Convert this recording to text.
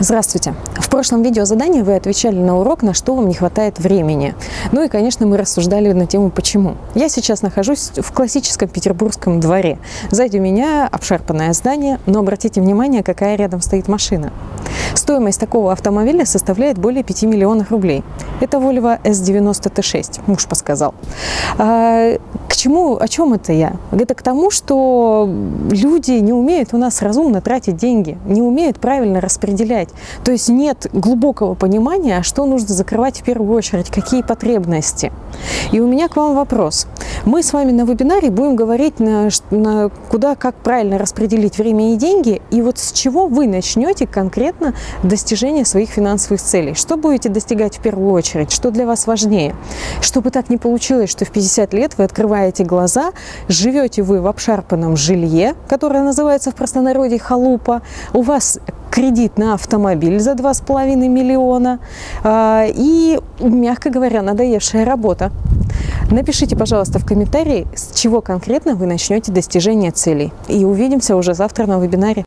Здравствуйте! В прошлом видеозадании вы отвечали на урок, на что вам не хватает времени. Ну и, конечно, мы рассуждали на тему «Почему?». Я сейчас нахожусь в классическом петербургском дворе. Сзади меня обшарпанное здание, но обратите внимание, какая рядом стоит машина. Стоимость такого автомобиля составляет более 5 миллионов рублей. Это Volvo S90 T6, муж подсказал. А, к чему, о чем это я? Это к тому, что люди не умеют у нас разумно тратить деньги, не умеют правильно распределять. То есть нет глубокого понимания, что нужно закрывать в первую очередь, какие потребности. И у меня к вам вопрос. Мы с вами на вебинаре будем говорить, на, на куда, как правильно распределить время и деньги, и вот с чего вы начнете конкретно достижение своих финансовых целей. Что будете достигать в первую очередь, что для вас важнее. Чтобы так не получилось, что в 50 лет вы открываете глаза, живете вы в обшарпанном жилье, которое называется в простонародье халупа, у вас кредит на автомобиль за 2,5 миллиона а, и, мягко говоря, надоевшая работа. Напишите, пожалуйста, в комментарии, с чего конкретно вы начнете достижение целей. И увидимся уже завтра на вебинаре.